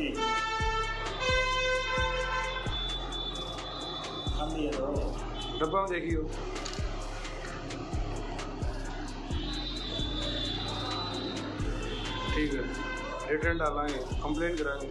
जी डब्बा देखियो। ठीक है। रिटर्न डालेंगे कंप्लेन कराएँगे